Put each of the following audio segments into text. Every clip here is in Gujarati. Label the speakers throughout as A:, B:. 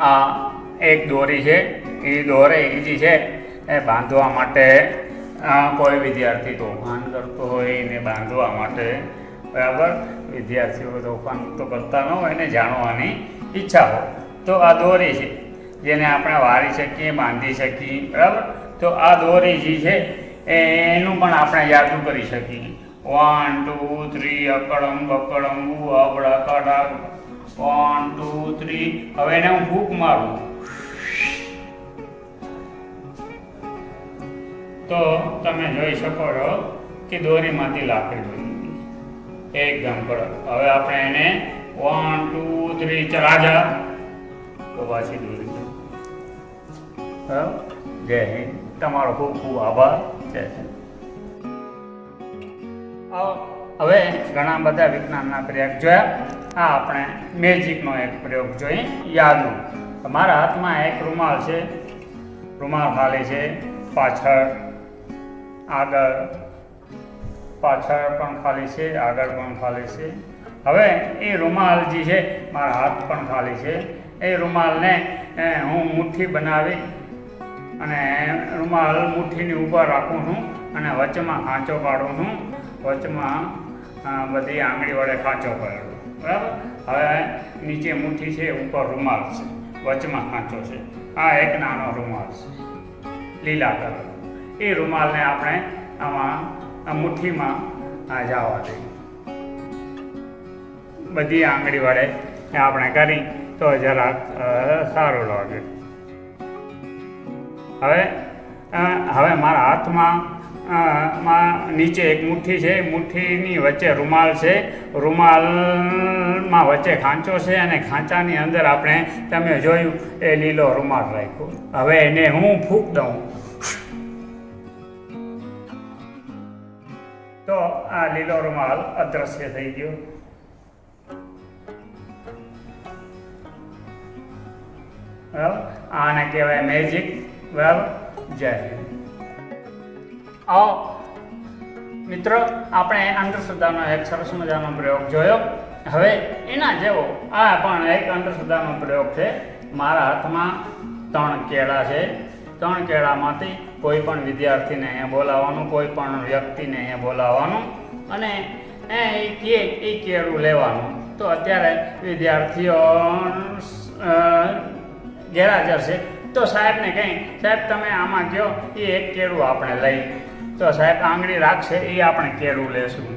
A: આ એક દોરી છે. એ દોરે એ જે છે. એ બાંધવા માટે કોઈ વિદ્યાર્થી તોફાન કરતો હોય એને બાંધવા માટે, બરાબર? વિદ્યાર્થીઓ તોફાન તો કરતા ન હોય એને જાણવાની ઈચ્છા હોય. તો આ દોરી છે. જેને આપણે વારી શકીએ, બાંધી શકીએ, બરાબર? તો આ દોરી જે છે એનું પણ આપણે યાદ કરી શકીએ. વન ટુ થ્રી અકડમ, બકડમ બુ અબડા વન ટુ થ્રી હવે એને હું ફૂંક મારું. તો તમે જોઈ શકો છો કે દોરીમાંથી લાકડી બની એકદમ કડક હવે આપણે એને વન ટુ થ્રી ચલાજા તો પાછી દોરી. જય હિન્દ. તમારો ખૂબ ખૂબ આભાર. જય હિન્દ. હવે ઘણા બધા વિજ્ઞાનના પ્રયોગ જોયા. આ આપણે મેજિકનો એક પ્રયોગ જોઈએ યાદુ. મારા હાથમાં એક રૂમાલ છે. રૂમાલ ખાલી છે. પાછળ આગળ પાછળ પણ ખાલી છે, આગળ પણ ખાલી છે. હવે એ રૂમાલ જે છે, મારા હાથ પણ ખાલી છે. એ રૂમાલને હું મુઠ્ઠી બનાવી અને રૂમાલ મુઠ્ઠીની ઉપર રાખું છું અને વચમાં આંચો પાડું છું. વચમાં બધી આંગળી વડે ખાંચો પડેલો બરાબર? હવે નીચે મુઠ્ઠી છે, ઉપર રૂમાલ છે. વચમાં ખાંચો છે. આ એક નાનો રૂમાલ છે. લીલા કલર એ રૂમાલને આપણે આમાં મુઠ્ઠીમાં જવા દઈએ. બધી આંગળી વડે આપણે કરી, તો જરાક સારું લાગે. હવે હવે મારા હાથમાં માં નીચે એક મુઠ્ઠી છે મુઠ્ઠીની વચ્ચે રૂમાલ છે. રૂમાલમાં વચ્ચે ખાંચો છે અને ખાંચાની અંદર આપણે, તમે જોયું, એ લીલો રૂમાલ રાખ્યો. હવે એને હું ફૂંક દઉં. તો આ લીલો રૂમાલ અદ્રશ્ય થઈ ગયો. બરાબર આને કહેવાય મેજિક બરાબર જય હિન્દ. આવો. મિત્રો, આપણે અંધશ્રદ્ધાનો એક સરસ મજાનો પ્રયોગ જોયો. હવે એના જેવો આ પણ એક અંધશ્રદ્ધાનો પ્રયોગ છે. મારા હાથમાં ત્રણ કેળા છે. ત્રણ કેળામાંથી કોઈ પણ વિદ્યાર્થીને અહીંયા બોલાવવાનું, કોઈ પણ વ્યક્તિને અહીંયા બોલાવવાનું અને એ કે એ કેળું લેવાનું. તો અત્યારે વિદ્યાર્થીઓ ગેરહાજર છે. તો સાહેબને કહી સાહેબ તમે આમાં કહો એ એક કેળું આપણે લઈ તો સાહેબ, આંગળી રાખશે, એ આપણે કેળું લેશું.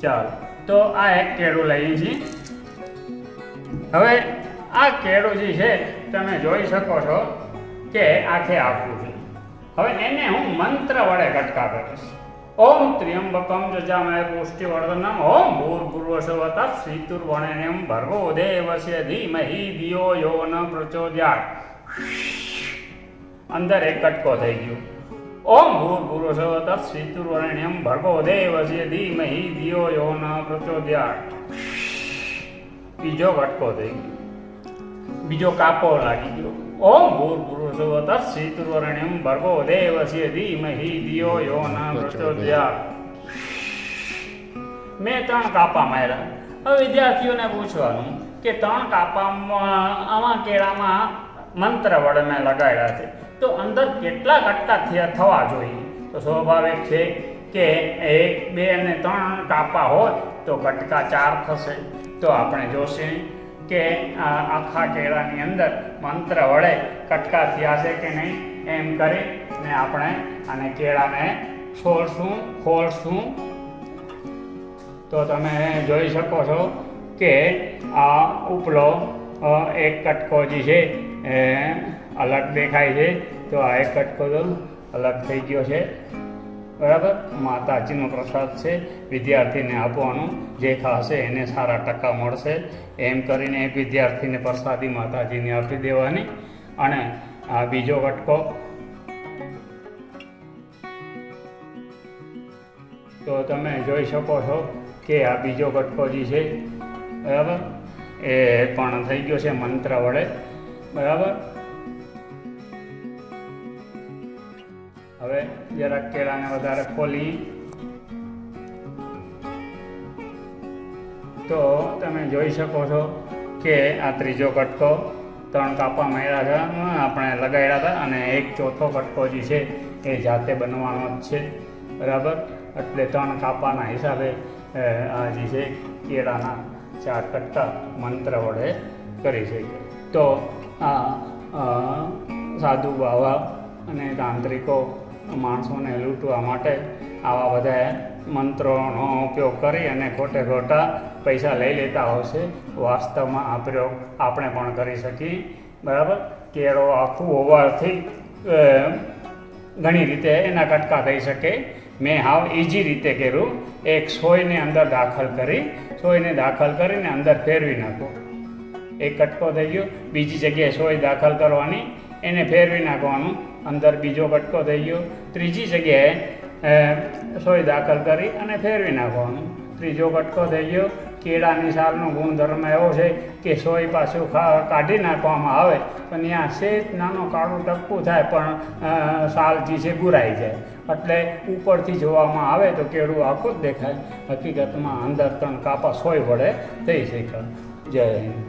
A: ચાલો. તો આ એક કેળું લઈએ છીએ. હવે આ કેળું જે છે, તમે જોઈ શકો છો કે આખે આખું છે. હવે એને હું મંત્ર વડે કટકા કરીશ. ઓમ ત્ર્યંબકમ જજામય પુષ્ટિવર્ધનમ. ઓમ ભૂર્ભુવસ્વતઃ શ્રીતુર્વણેમ ભર્ગો દેવસ્ય ધીમહિ ધિયો યો ન પ્રચોદયાત. અંદર એક કટકો થઈ ગયો. ઓમ ભૂર્ભુવસ્વતઃ શ્રીતુર્વણેનમ ભર્ગો દેવસ્ય ધીમહિ ધિયો યો ન પ્રચોદયાત. બીજો ઘટકો થઈ બીજો કાપો લાગી ગયો. ઓમ ભૂર્ભુવસ્વતઃ શ્રીતુર્વણેનમ ભર્ગો દેવસ્ય ધીમહિ ધિયો યો ન પ્રચોદયાત. મેં ત્રણ કાપા માર્યા. હવે વિદ્યાર્થીઓને પૂછવાનું કે ત્રણ કાપામાં આમાં કેળામાં મંત્ર વડે મેં લગાડ્યા છે. તો અંદર કેટલા કટકા થયા થવા જોઈએ? તો સ્વાભાવિક છે કે એક, બે અને ત્રણ કાપા હોય તો કટકા ચાર થશે. તો આપણે જોશે કે આખા કેળાની અંદર મંત્ર વડે કટકા થયા છે કે નહીં? એમ કરી ને આપણે અને કેળાને છોડશું ખોલશું. તો તમે જોઈ શકો છો કે આ ઉપલો એક કટકો જે છે એ, અલગ દેખાય છે. તો આ એક કટકો અલગ થઈ ગયો છે. બરાબર? માતાજીનો પ્રસાદ છે. વિદ્યાર્થીને આપવાનું. જે ખાશે એને સારા ટકા મળશે. એમ કરીને વિદ્યાર્થીને પ્રસાદી માતાજીને આપી દેવાની. અને આ બીજો કટકો. તો તમે જોઈ શકો છો કે આ બીજો કટકો જે છે, બરાબર? એ પણ થઈ ગયો છે મંત્ર વડે. બરાબર? હવે જરાક કેળાને વધારે ખોલી. તો તમે જોઈ શકો છો કે આ ત્રીજો કટકો ત્રણ કાપા માર્યા હતા આપણે લગાડ્યા હતા, અને એક ચોથો કટકો જે છે એ જાતે બનવાનો જ છે. બરાબર? એટલે ત્રણ કાપાના હિસાબે આ જે છે કેળાના ચાર કટ્ટા મંત્ર વડે કરી શકીએ તો આ સાધુ બાવા અને તાંત્રિકો, માણસોને લૂંટવા માટે આવા બધા મંત્રોનો ઉપયોગ કરી અને ખોટે ખોટા પૈસા લઈ લેતા હોય છે. વાસ્તવમાં આ પ્રયોગ આપણે પણ કરી શકીએ. બરાબર? કેળો આખું હોવાથી ઘણી રીતે એના કટકા થઈ શકે. મેં હાવ ઇઝી રીતે કર્યું. એક સોયને અંદર દાખલ કરી, સોયને દાખલ કરીને અંદર ફેરવી નાખો. એક કટકો થઈ ગયો. બીજી જગ્યાએ સોય દાખલ કરવાની, એને ફેરવી નાખવાનું. અંદર બીજો કટકો થઈ ગયો. ત્રીજી જગ્યાએ સોય દાખલ કરી અને ફેરવી નાખવાનું. ત્રીજો કટકો થઈ ગયો. કેળાની સાલનો ગુણધર્મ એવો છે કે સોય પાછું કાઢી નાખવામાં આવે તો ત્યાં સેજ નાનો કાળું ટપકું થાય, પણ સાલ જે છે ગુરાઈ જાય. એટલે ઉપરથી જોવામાં આવે તો કેળું આખું જ દેખાય. હકીકતમાં અંદર ત્રણ કાપા સોય વડે થઈ શકે જય હિન્દ.